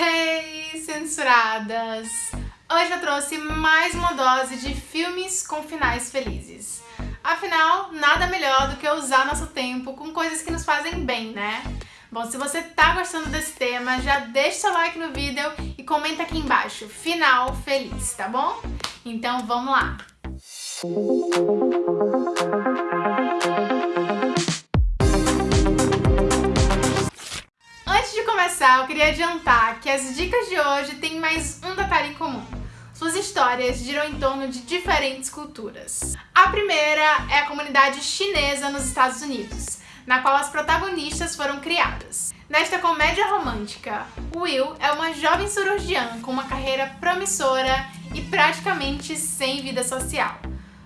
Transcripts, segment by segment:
Hey, censuradas! Hoje eu trouxe mais uma dose de filmes com finais felizes. Afinal, nada melhor do que usar nosso tempo com coisas que nos fazem bem, né? Bom, se você tá gostando desse tema, já deixa seu like no vídeo e comenta aqui embaixo, final feliz, tá bom? Então vamos lá! Antes começar, eu queria adiantar que as dicas de hoje têm mais um detalhe em comum. Suas histórias giram em torno de diferentes culturas. A primeira é a comunidade chinesa nos Estados Unidos, na qual as protagonistas foram criadas. Nesta comédia romântica, Will é uma jovem cirurgiã com uma carreira promissora e praticamente sem vida social.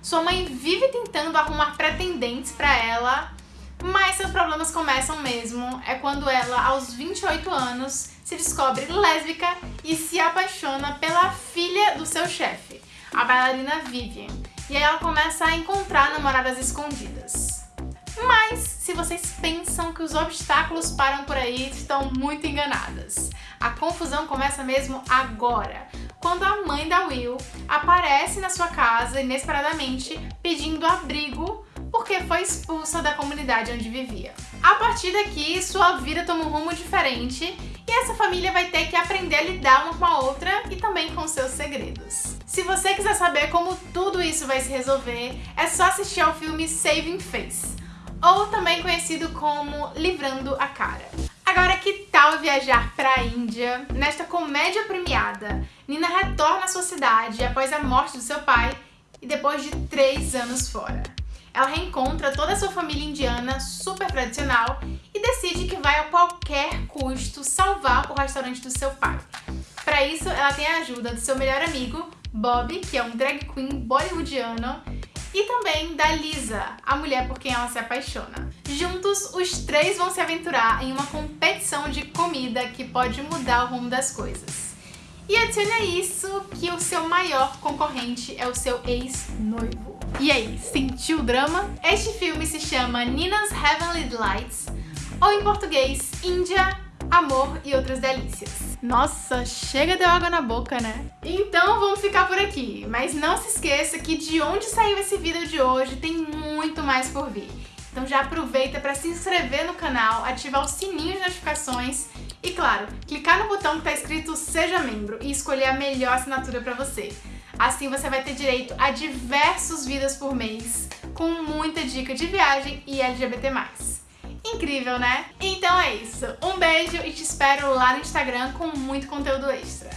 Sua mãe vive tentando arrumar pretendentes para ela, mas seus problemas começam mesmo é quando ela, aos 28 anos, se descobre lésbica e se apaixona pela filha do seu chefe, a bailarina Vivian. E aí ela começa a encontrar namoradas escondidas. Mas, se vocês pensam que os obstáculos param por aí, estão muito enganadas. A confusão começa mesmo agora, quando a mãe da Will aparece na sua casa inesperadamente pedindo abrigo porque foi expulsa da comunidade onde vivia. A partir daqui, sua vida toma um rumo diferente e essa família vai ter que aprender a lidar uma com a outra e também com seus segredos. Se você quiser saber como tudo isso vai se resolver, é só assistir ao filme Saving Face ou também conhecido como Livrando a Cara. Agora, que tal viajar para a Índia? Nesta comédia premiada, Nina retorna à sua cidade após a morte do seu pai e depois de três anos fora. Ela reencontra toda a sua família indiana super tradicional e decide que vai a qualquer custo salvar o restaurante do seu pai. Para isso, ela tem a ajuda do seu melhor amigo, Bob, que é um drag queen bollywoodiano, e também da Lisa, a mulher por quem ela se apaixona. Juntos, os três vão se aventurar em uma competição de comida que pode mudar o rumo das coisas. E adicione a isso que o seu maior concorrente é o seu ex-noivo. E aí, sentiu o drama? Este filme se chama Nina's Heavenly Delights, ou em português, Índia, Amor e Outras Delícias. Nossa, chega de água na boca, né? Então vamos ficar por aqui, mas não se esqueça que de onde saiu esse vídeo de hoje tem muito mais por vir. Então já aproveita para se inscrever no canal, ativar o sininho de notificações e, claro, clicar no botão que está escrito Seja Membro e escolher a melhor assinatura para você. Assim você vai ter direito a diversos vídeos por mês, com muita dica de viagem e LGBT+. Incrível, né? Então é isso. Um beijo e te espero lá no Instagram com muito conteúdo extra.